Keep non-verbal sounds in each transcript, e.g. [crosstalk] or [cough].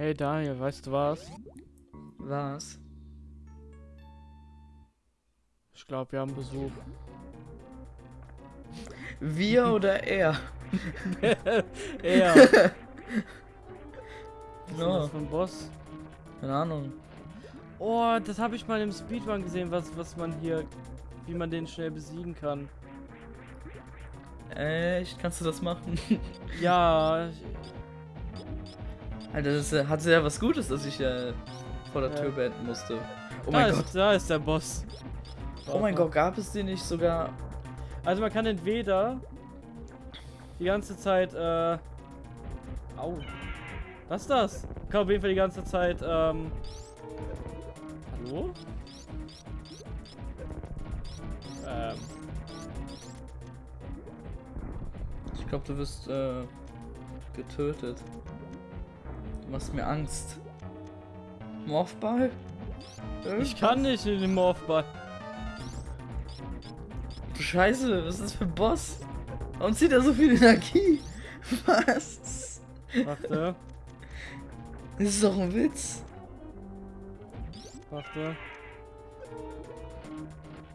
Hey Daniel, weißt du was? Was? Ich glaube, wir haben Besuch. Wir oder er? [laughs] er. [laughs] Was ist das für ein Boss? Keine Ahnung. Oh, das habe ich mal im Speedrun gesehen, was, was man hier, wie man den schnell besiegen kann. Echt? Kannst du das machen? Ja, [laughs] ich- Alter, das äh, hatte ja was Gutes, dass ich äh, vor der Ja. Tür beenden musste. Oh da, mein ist, Gott. da ist der Boss. Oh mein Gott, gab es den nicht sogar? Also man kann entweder die ganze Zeit, äh, au, was ist das? Man kann auf jeden Fall die ganze Zeit, ähm, hallo? Ähm, Ich glaube, du wirst äh, getötet. Machst mir Angst. Morphball? ich kann nicht in den Morphball. Scheiße, was ist das für ein Boss? Warum zieht er so viel Energie? [laughs] Was? Warte, Das ist doch ein Witz. warte.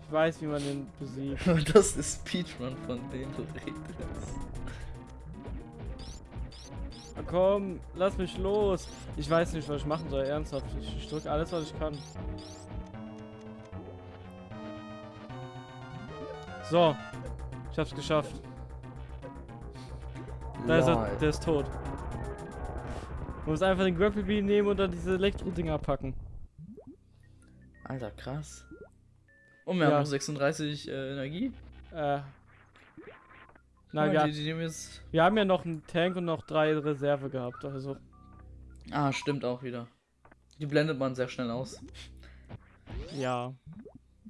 Ich weiß, wie man den besiegt. [laughs] Das ist Speedrun, von dem du redest. Komm, lass mich los. Ich weiß nicht, was ich machen soll, ernsthaft. Ich, ich drücke alles, was ich kann. So, ich hab's geschafft. Da ist er, der ist tot. Man muss einfach den Grapple Beam nehmen und dann diese Elektro-Dinger packen. Alter, krass. Und wir Ja. haben noch 36 äh, Energie. Äh. Nein, mal, wir, haben ja noch einen Tank und noch drei Reserve gehabt, also. Ah, stimmt auch wieder. Die blendet man sehr schnell aus. Ja.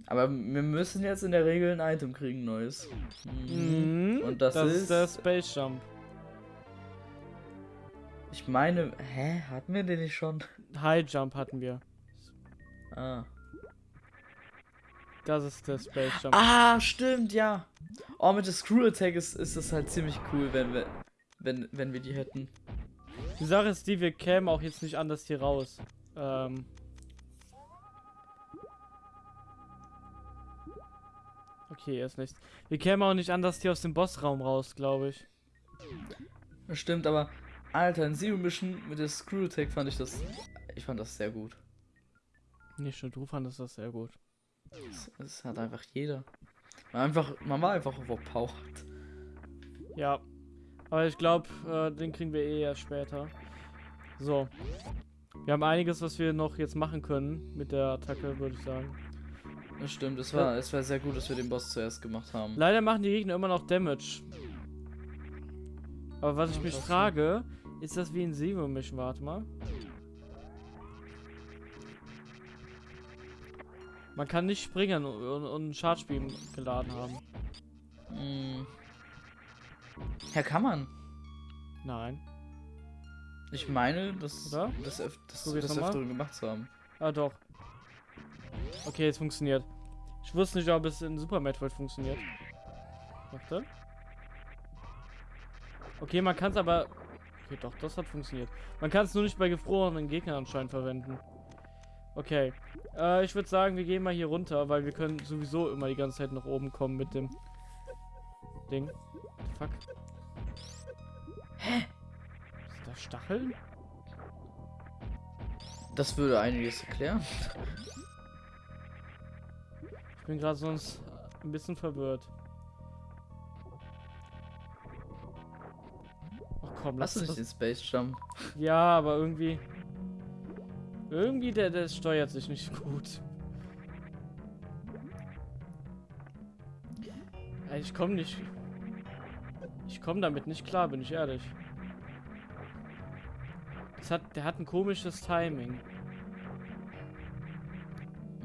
Aber wir müssen jetzt in der Regel ein Item kriegen, neues. Mhm. Und das ist ist- der Space Jump. Ich meine, hä? Hatten wir den nicht schon? High Jump hatten wir. Ah. Das ist der Space Jump. Ah, stimmt, ja. Oh, mit der Screw Attack ist, ist das halt ziemlich cool, wenn wir, wenn, wenn wir die hätten. Die Sache ist die, wir kämen auch jetzt nicht anders hier raus. Ähm. Okay, erst nichts. Wir kämen auch nicht anders hier aus dem Bossraum raus, glaube ich. Das stimmt, aber Alter, in Zero Mission mit der Screw Attack fand ich das. Ich fand das sehr gut. Nicht nur du fandest das sehr gut. Das, das hat einfach jeder. Man, einfach, man war einfach overpowered. Ja. Aber ich glaube, äh, den kriegen wir eh erst später. So. Wir haben einiges, was wir noch jetzt machen können mit der Attacke, würde ich sagen. Das stimmt, es war, es war sehr gut, dass wir den Boss zuerst gemacht haben. Leider machen die Gegner immer noch Damage. Aber was ich mich frage, ist das wie in Zero Mission? Warte mal. Man kann nicht springen und, und, Charge Beam geladen haben. Hm. Ja, kann man. Nein. Ich meine, das, Oder? das, öf das, Probier's das öfteren gemacht zu haben. Ah, doch. Okay, es funktioniert. Ich wusste nicht, ob es in Super Metroid funktioniert. Warte. Okay, man kann es aber... Okay, doch, das hat funktioniert. Man kann es nur nicht bei gefrorenen Gegnern anscheinend verwenden. Okay. Äh, ich würde sagen, wir gehen mal hier runter, weil wir können sowieso immer die ganze Zeit nach oben kommen mit dem Ding. Fuck. Hä? Sind da Stacheln? Das würde einiges erklären. Ich bin gerade sonst ein bisschen verwirrt. Ach komm, lass Hast du nicht das. den Space Jump? Ja, aber irgendwie. Irgendwie, der, der steuert sich nicht gut. Ich komme nicht. Ich komme damit nicht klar, bin ich ehrlich. Das hat, der hat ein komisches Timing.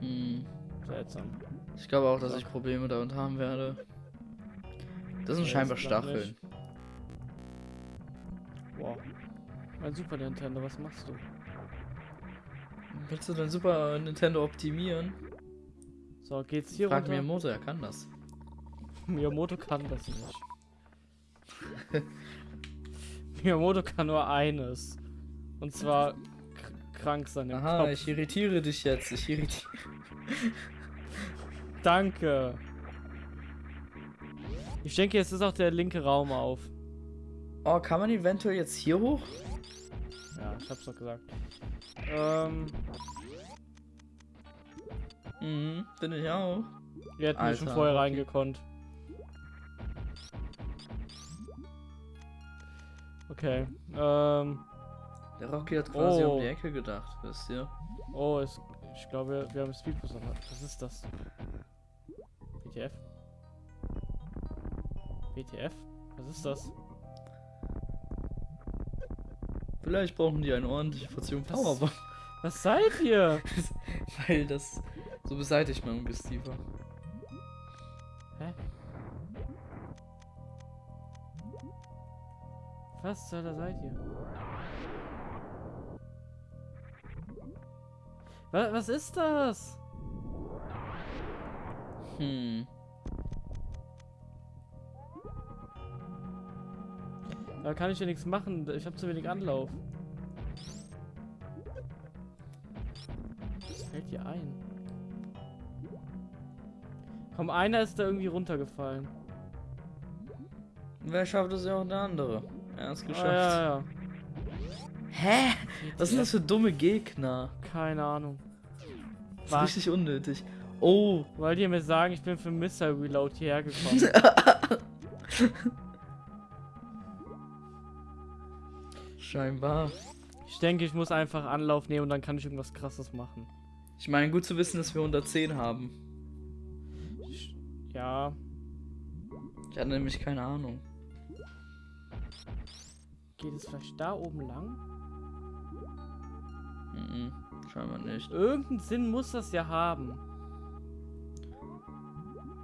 Hm. Seltsam. Ich glaube auch, dass ich Probleme damit haben werde. Das sind Nee, scheinbar das Stacheln. Wow. Mein Super Nintendo, was machst du? Willst du dein Super Nintendo optimieren? So, geht's hier Frag runter? Miyamoto, er kann das. [laughs] Miyamoto kann das nicht. [laughs] Miyamoto kann nur eines. Und zwar krank sein im Aha, Kopf. ich irritiere dich jetzt. Ich irritiere. [laughs] Danke. Ich denke, jetzt ist auch der linke Raum auf. Oh, kann man eventuell jetzt hier hoch? Ja, ich hab's doch gesagt. Ähm, Mhm, bin ich auch. wir hätten hier schon Alter, vorher okay. reingekonnt. Okay. Ähm, Der Rocky hat quasi Oh. um die Ecke gedacht, wisst ihr? oh, es, ich glaube, wir haben Speedboost. aber Was ist das? WTF? WTF? Was ist das? Vielleicht brauchen die eine ordentliche Portion? Powerbomb. Was seid ihr? [laughs] Weil das so beseitigt man Ungeziefer. Hä? Was zur Hölle seid ihr? Was, was ist das? Hm. Da kann ich ja nichts machen. Ich habe zu wenig Anlauf. Was fällt dir ein? Komm, einer ist da irgendwie runtergefallen. Wer schafft es ja auch der andere? Er ist Ah, geschafft. ja, ja. Hä? Was sind das für dumme Gegner? Keine Ahnung. Das ist richtig unnötig. Oh, Wollt ihr mir sagen, ich bin für Missile Reload hierher gekommen? [laughs] scheinbar. ich denke, ich muss einfach Anlauf nehmen und dann kann ich irgendwas krasses machen. Ich meine, gut zu wissen, dass wir 110 haben. Ich, ja, Ich hatte nämlich keine Ahnung. geht es vielleicht da oben lang? Mhm, scheinbar nicht. Irgendeinen Sinn muss das ja haben.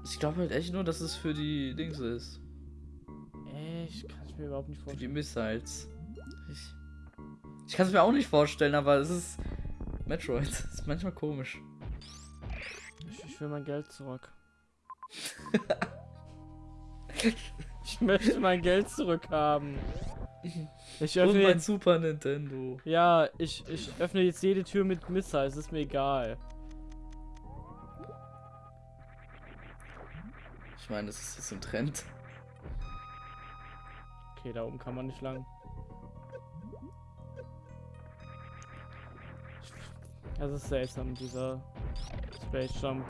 Ich glaube halt echt nur, dass es für die Dings ist. Echt, kann ich mir überhaupt nicht Für die vorstellen. Missiles. Ich, ich kann es mir auch nicht vorstellen, aber es ist Metroid. [laughs] Das ist manchmal komisch. Ich, ich will mein Geld zurück. Ich möchte mein Geld zurückhaben. Ich Und öffne mein jetzt, Super Nintendo. ja, ich, ich öffne jetzt jede Tür mit Missiles, ist mir egal. Ich meine, das ist jetzt ein Trend. Okay, da oben kann man nicht lang. Das ist seltsam, dieser Space Jump.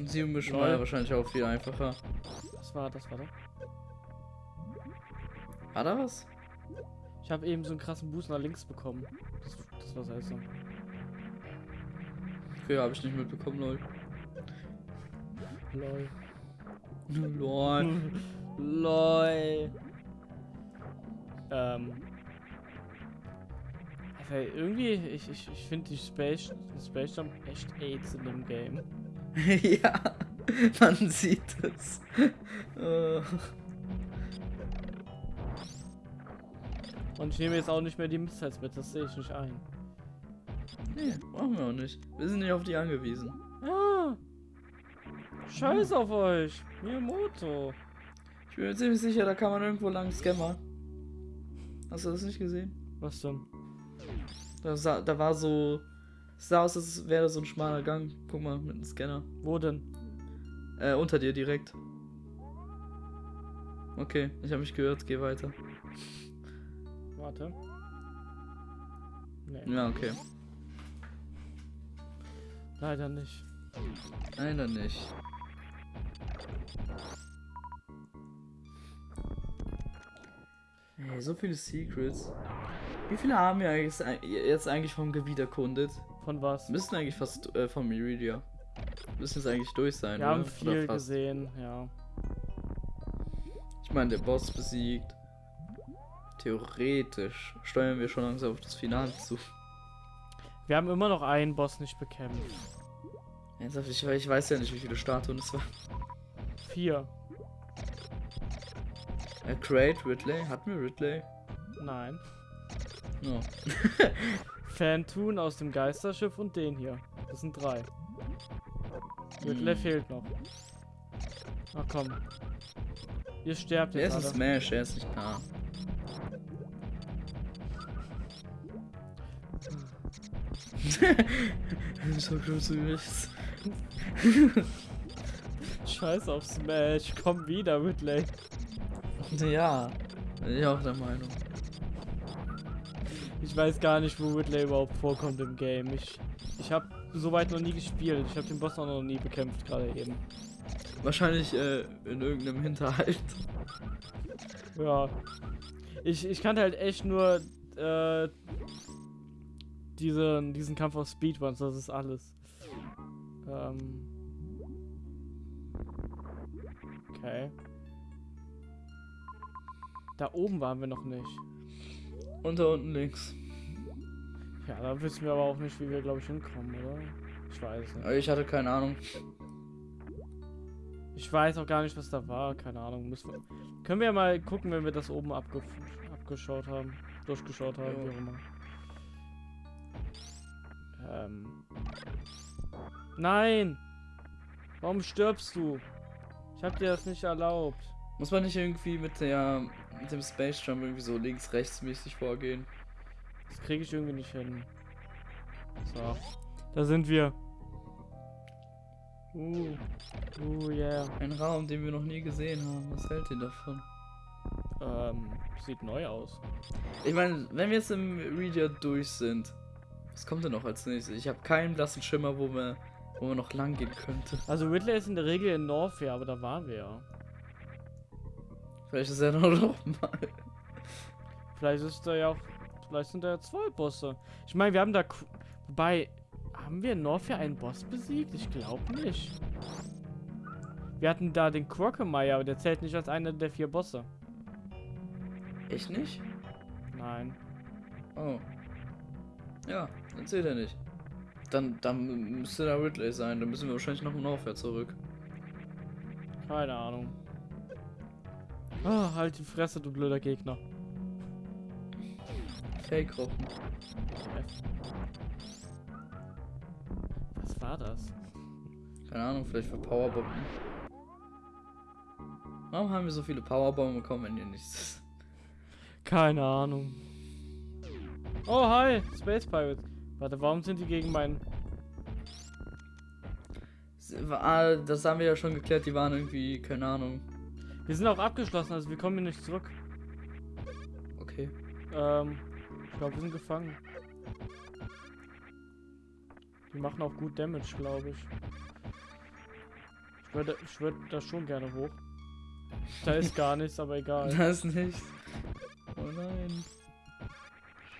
Und sie mischen Lol. war ja wahrscheinlich auch viel einfacher. Was war das? War da? War da was? Ich habe eben so einen krassen Boost nach links bekommen. Das, das war seltsam. Okay, habe ich nicht mitbekommen, lol. Lol. lol. Lol. Ähm. Also irgendwie, ich, ich, ich finde die Space, die Space Jump echt AIDS in dem Game. [laughs] ja, man sieht es. Und ich nehme jetzt auch nicht mehr die Missiles mit, das sehe ich nicht ein. nee, brauchen wir auch nicht. Wir sind nicht auf die angewiesen. Ja. Scheiß auf euch. Miyamoto. Ich bin mir ziemlich sicher, da kann man irgendwo lang Scammer. Hast du das nicht gesehen? Was denn? Da, sah, da war so. Es sah aus, als wäre so ein schmaler Gang. Guck mal, mit einem Scanner. Wo denn? Äh, unter dir direkt. Okay, ich habe mich gehört, geh weiter. Warte. Nee, Ja, okay. leider nicht. Dann nicht. Ey, so viele Secrets. Wie viele haben wir jetzt eigentlich vom Gebiet erkundet? Von was? Müssen eigentlich fast äh, vom Meridia. Müssen jetzt eigentlich durch sein, Wir oder? haben viel gesehen, ja. Ich meine, der Boss besiegt. Theoretisch steuern wir schon langsam auf das Finale zu. Wir haben immer noch einen Boss nicht bekämpft. Ernsthaft, ich, ich weiß ja nicht, wie viele Statuen es waren. Vier. Äh, Crate, Ridley. Hatten wir Ridley? Nein. No. [laughs] Phantoon aus dem Geisterschiff und den hier. Das sind drei. Whitley hm. fehlt noch. Ach komm. Ihr sterbt jetzt. Er ist ein Smash, er ist nicht Paar. [laughs] so groß wie Scheiß auf Smash, komm wieder, Whitley. Ja, bin ich auch der Meinung. Ich weiß gar nicht, wo Whitley überhaupt vorkommt im Game. Ich, ich habe soweit noch nie gespielt. Ich habe den Boss auch noch nie bekämpft, gerade eben. Wahrscheinlich äh, in irgendeinem [laughs] Hinterhalt. Ja. Ich, ich kannte halt echt nur äh, diesen, diesen Kampf auf Speedruns, das ist alles. Ähm. Okay. Da oben waren wir noch nicht. Und da unten links. Ja, da wissen wir aber auch nicht, wie wir, glaube ich, hinkommen, oder? Ich weiß nicht. Ich hatte keine Ahnung. Ich weiß auch gar nicht, was da war. Keine Ahnung. Müssen wir, können wir ja mal gucken, wenn wir das oben abge abgeschaut haben. Durchgeschaut haben, Ja. wie auch immer. Ähm. Nein! Warum stirbst du? Ich hab dir das nicht erlaubt. Muss man nicht irgendwie mit der mit dem Space Jump irgendwie so links rechts mäßig vorgehen? Das kriege ich irgendwie nicht hin. So. Da sind wir. Uh. Uh, yeah. Ein Raum, den wir noch nie gesehen haben. Was hält ihr davon? Ähm, sieht neu aus. Ich meine, wenn wir jetzt im Reader durch sind, was kommt denn noch als nächstes? Ich habe keinen blassen Schimmer, wo wir, wo man noch lang gehen könnte. Also Ridley ist in der Regel in Norfair, aber da waren wir ja. Vielleicht ist er noch, [laughs] noch mal. Vielleicht ist da ja auch. Vielleicht sind da ja zwei Bosse. Ich meine, wir haben da. Wobei. Haben wir in Norfair einen Boss besiegt? Ich glaube nicht. Wir hatten da den Quirkemeyer, aber der zählt nicht als einer der vier Bosse. Echt nicht? Nein. Oh. Ja, dann zählt er nicht. Dann, dann müsste da Ridley sein. Dann müssen wir wahrscheinlich noch Norfair zurück. Keine Ahnung. Ah, halt die Fresse, du blöder Gegner. Fake-Gruppen. Was war das? Keine Ahnung, vielleicht für Powerbomben. Warum haben wir so viele Powerbomben bekommen, wenn ihr nichts Keine Ahnung. Oh, hi, Space Pirates. Warte, warum sind die gegen meinen... Ah, Das haben wir ja schon geklärt, die waren irgendwie, keine Ahnung. Wir sind auch abgeschlossen, also wir kommen hier nicht zurück. Okay. Ähm, ich glaube, wir sind gefangen. Die machen auch gut Damage, glaube ich. Ich würde, ich würde da schon gerne hoch. Da ist gar nichts, aber egal. [laughs] Das nicht. Oh nein.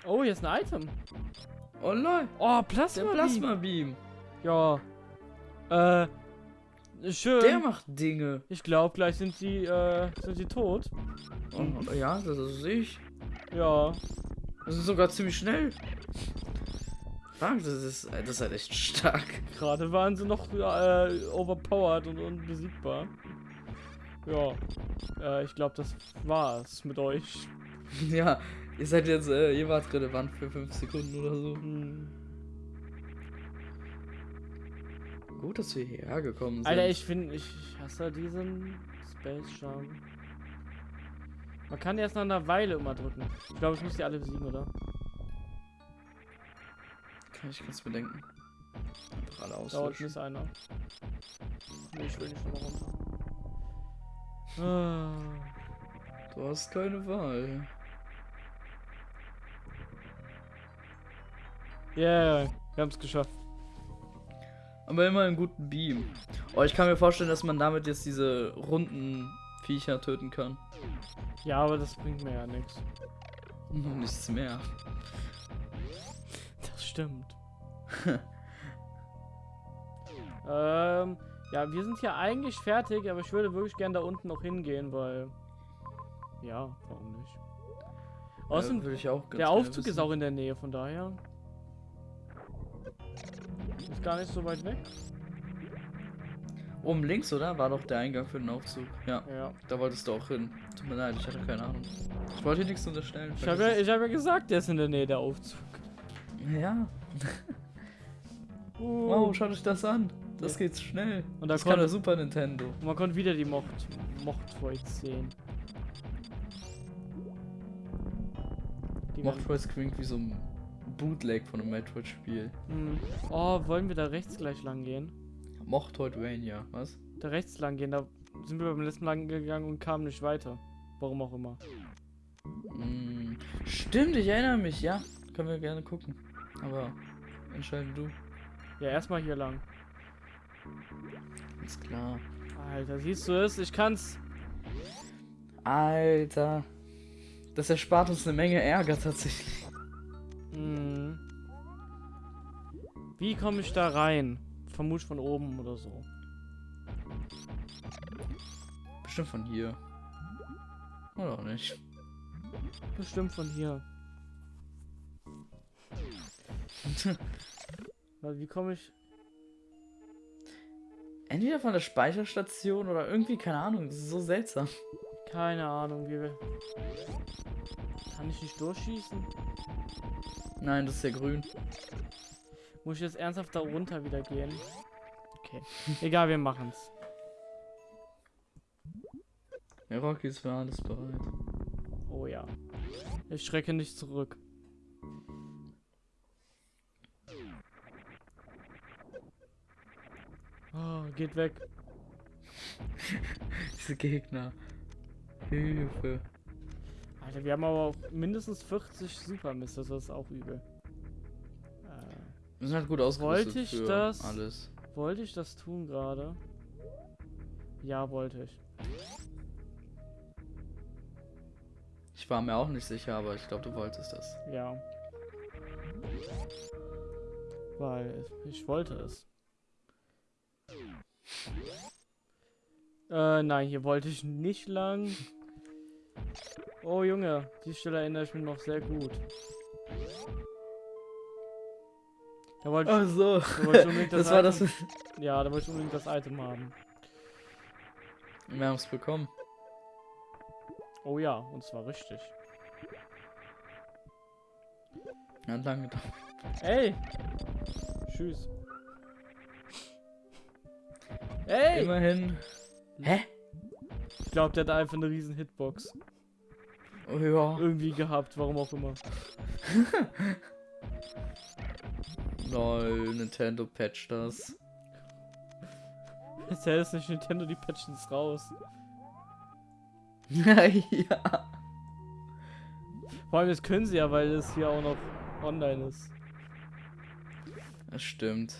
Oh, hier ist ein Item. Oh nein. Oh, Der Plasma. Plasma Beam. Ja. Äh, schön. Der macht Dinge. ich glaube, gleich sind sie, äh, sind sie tot. Oh, ja, das ist ich. Ja. Das ist sogar ziemlich schnell. Das ist, das ist halt echt stark. Gerade waren sie noch äh, overpowered und unbesiegbar. Ja. Äh, ich glaube, das war's mit euch. [laughs] Ja, ihr seid jetzt, äh, ihr wart relevant für 5 Sekunden oder so. Hm. Gut, dass wir hierher gekommen sind. Alter, ich finde, ich, ich hasse diesen Space Jump. Man kann erst nach einer Weile immer drücken. Ich glaube, ich muss die alle besiegen, oder? Kann ich ganz bedenken. Einfach alle Da unten auslöschen. ist einer. Nee, ich will nicht nochmal runter. Ah. Du hast keine Wahl. Yeah, wir haben es geschafft. Aber immer einen guten Beam. Oh, ich kann mir vorstellen, dass man damit jetzt diese runden Viecher töten kann. Ja, aber das bringt mir ja nichts. [laughs] Nichts mehr. Das stimmt. [laughs] ähm, ja, wir sind hier eigentlich fertig, aber ich würde wirklich gern da unten noch hingehen, weil. Ja, warum nicht? Außerdem, ja, würde ich auch ganz der gerne Aufzug ist auch in der Nähe, von daher. Ist gar nicht so weit weg. Oben links, oder? War doch der Eingang für den Aufzug. Ja, Ja. da wolltest du auch hin. Tut mir leid, ich hatte keine Ahnung. Ich wollte dir nichts unterstellen. Ich habe ja, ich hab ja gesagt, der ist in der Nähe, der Aufzug. ja. [laughs] Uh, Wow, schaut euch das an. Das Ja. geht schnell. Und da das kann konnte- der Super Nintendo. Und man konnte wieder die Mocht, Mochtvoids sehen. Die Mochtvoice klingt wie so ein Bootleg von einem Metroid-Spiel. Hm. Oh, wollen wir da rechts gleich lang gehen? Mochtoidvania, was? Da rechts lang gehen, da sind wir beim letzten Mal lang gegangen und kamen nicht weiter. Warum auch immer. Hm, stimmt, ich erinnere mich, ja. Können wir gerne gucken. Aber entscheide du. Ja, erstmal hier lang. Ist klar. Alter, siehst du es? Ich kann's. Alter. Das erspart uns eine Menge Ärger tatsächlich. Hm. Wie komme ich da rein? Vermutlich von oben oder so. Bestimmt von hier. Oder auch nicht. Bestimmt von hier. [laughs] Weil wie komme ich? Entweder von der Speicherstation oder irgendwie, keine Ahnung. Das ist so seltsam. Keine Ahnung, wie wir. Kann ich nicht durchschießen? Nein, das ist ja grün. Muss ich jetzt ernsthaft da runter wieder gehen? Okay. [laughs] Egal, wir machen's. Ja, Rocky ist für alles bereit. Oh ja. Ich schrecke nicht zurück. Oh, geht weg. [laughs] Diese Gegner. Hilfe. Alter, wir haben aber auch mindestens 40 Super Mist, das ist auch übel. Wir sind halt gut ausgerüstet Wollte ich das? alles. wollte ich das tun gerade? Ja, wollte ich. Ich war mir auch nicht sicher, aber ich glaube, du wolltest das. Ja. Weil ich wollte es. Äh, nein, hier wollte ich nicht lang. Oh Junge, die Stelle erinnere ich mich noch sehr gut. Da wollte ich, Ach so. da wollte ich unbedingt [laughs] das, Das war das. Item, Ja, da wollte ich unbedingt das Item haben. Wir haben es bekommen. Oh ja, und zwar richtig. Hat lange gedauert. Ey! Tschüss. Ey! Immerhin. Hä? Ich glaube, der hat einfach eine riesen Hitbox Oh ja. irgendwie gehabt, warum auch immer. [laughs] Lol, Nintendo patcht das. [laughs] Jetzt hält es nicht Nintendo, die patchen es raus. [laughs] ja. Vor allem, das können sie ja, weil es hier auch noch online ist. Das stimmt.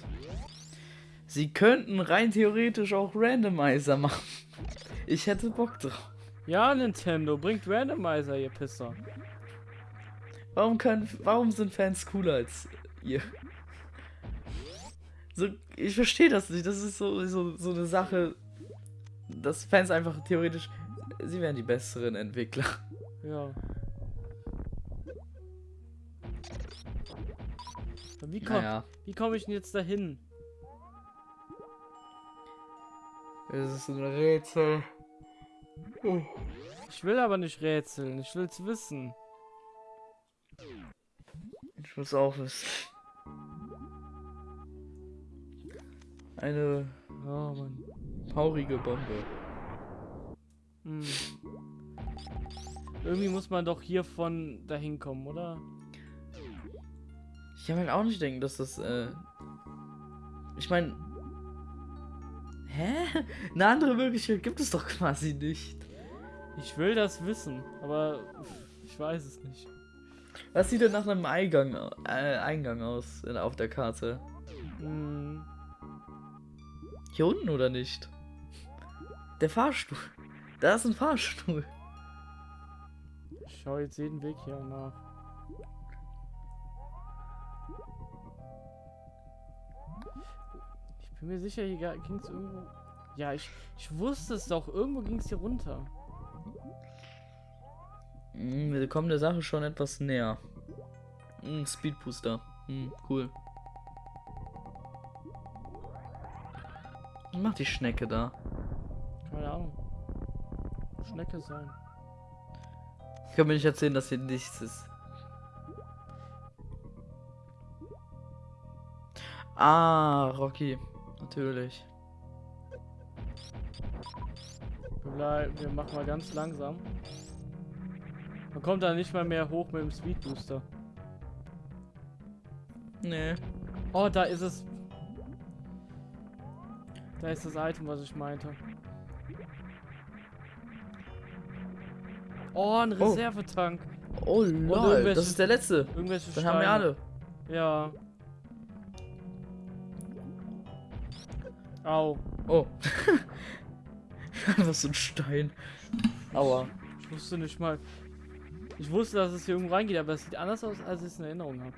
Sie könnten rein theoretisch auch Randomizer machen. Ich hätte Bock drauf. Ja, Nintendo, bringt Randomizer, ihr Pisser. Warum können, warum sind Fans cooler als ihr? So, ich verstehe das nicht. Das ist so, so, so eine Sache, dass Fans einfach theoretisch, sie wären die besseren Entwickler. Ja. Wie komme Naja, komm ich denn jetzt dahin? es ist ein Rätsel. Ich will aber nicht rätseln, ich will's wissen. Ich muss auch wissen. Eine Oh Mann. paurige Bombe. Hm. Irgendwie muss man doch hier von dahin kommen, oder? Ich kann halt auch nicht denken, dass das, äh. Ich meine. Hä? Eine andere Möglichkeit gibt es doch quasi nicht. Ich will das wissen, aber ich weiß es nicht. Was sieht denn nach einem Eingang, äh, Eingang aus in, auf der Karte? Hm. Hier unten oder nicht? Der Fahrstuhl. Da ist ein Fahrstuhl. Ich schau jetzt jeden Weg hier nach. Ich bin mir sicher, hier ging es irgendwo. Ja, ich, ich wusste es doch. Irgendwo ging es hier runter. Hm, wir kommen der Sache schon etwas näher. Hm, Speedbooster. Hm, cool. Was macht die Schnecke da? Keine Ahnung. Schnecke sein. Ich kann mir nicht erzählen, dass hier nichts ist. Ah, Rocky. Natürlich. Wir, machen mal ganz langsam. Man kommt da nicht mal mehr hoch mit dem Speedbooster. Nee. Oh, da ist es. Da ist das Item, was ich meinte. Oh, ein Oh. Reservetank. Oh lol, irgendwelche- das ist der letzte. Irgendwelche Das haben wir Steine. alle. Ja. Au. Oh. [laughs] Einfach so ein Stein. Aua. Ich wusste nicht mal. Ich wusste, dass es hier irgendwo reingeht, aber es sieht anders aus, als ich es in Erinnerung habe.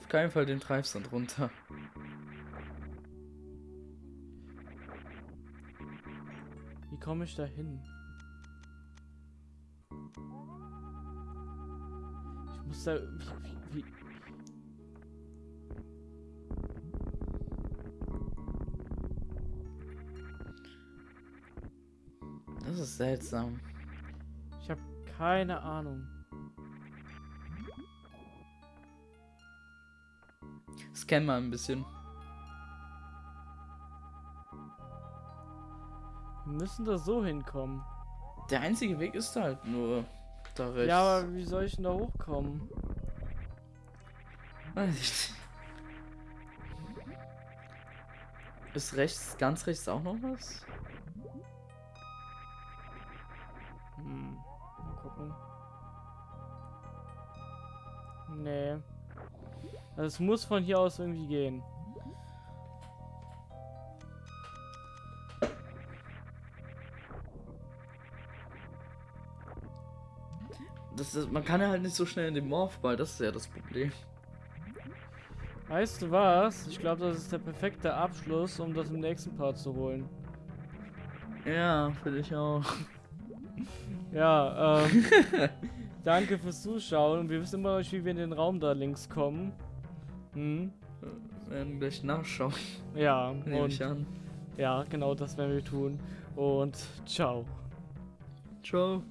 Auf keinen Fall den Treibsand runter. Komme ich da hin? Ich muss da. Wie, Das ist seltsam. ich habe keine Ahnung. Scan mal ein bisschen. Müssen da so hinkommen. Der einzige Weg ist halt nur da rechts. Ja, aber wie soll ich denn da hochkommen? Weiß ich. Ist rechts, ganz rechts auch noch was? Hm. Mal gucken. Nee. Also es muss von hier aus irgendwie gehen. Das ist, man kann ja halt nicht so schnell in den Morphball, das ist ja das Problem. Weißt du was? Ich glaube, das ist der perfekte Abschluss, um das im nächsten Part zu holen. Ja, finde ich auch. [laughs] Ja, ähm. [laughs] danke fürs Zuschauen. Und wir wissen immer noch nicht, wie wir in den Raum da links kommen. Hm? Wir werden gleich nachschauen, Ja, [laughs] nehme und ich an. ja, genau das werden wir tun. Und ciao. Ciao.